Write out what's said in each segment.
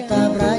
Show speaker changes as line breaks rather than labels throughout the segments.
kata berani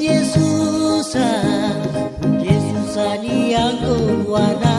Yesus Yesus yang kuwana